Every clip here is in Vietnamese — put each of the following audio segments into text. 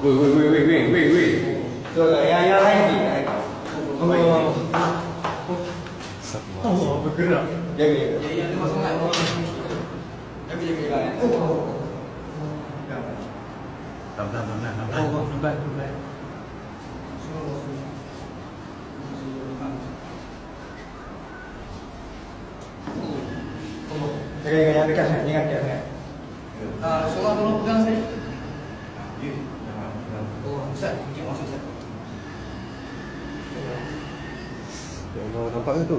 Wait, wait, wait, wait, wait, wait, wait. Được rồi, anh anh anh nhìn này. Không không không. Sắp quá. Không, không, không. Dạ, dạ ya, dia masuk sangat. Jaga, jaga, jaga. Tam, tam, tam, tam, tam. Oh, nampak, nampak. Jaga jaga yang dekat sangat, jangan dekat sangat. Ah, Solat tolong pegang saya. Oh, Ustaz, mungkin masuk Ustaz. Ya Allah, nampak ke tu?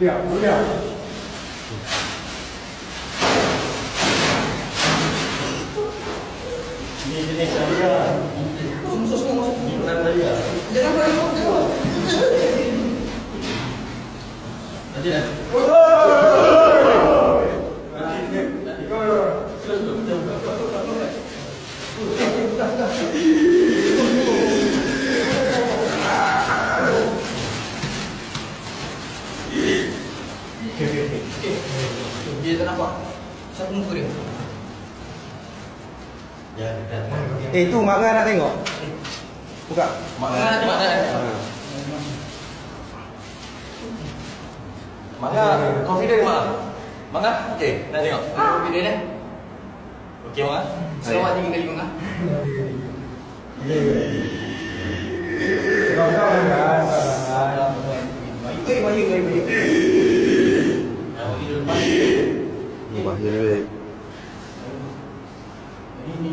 亮不亮？你今天想啥？怎么？你不来买呀？你来买，我不。进来。Dah. Dia tak nampak. Siapa muka dia? Eh tu mak nak tengok. Buka. Mak nak tengok tak? Manga, confident mak. Manga, okey, nak tengok. Confident eh? Okey Manga. Selamat tiga kali Mak. Kau Jadi ini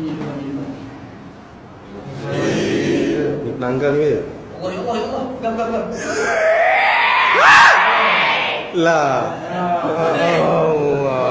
ni. Allah ya Allah ya Allah. Gam gam gam. La. Allah.